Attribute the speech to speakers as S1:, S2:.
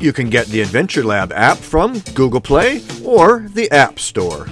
S1: You can get the Adventure Lab app from Google Play or the App Store.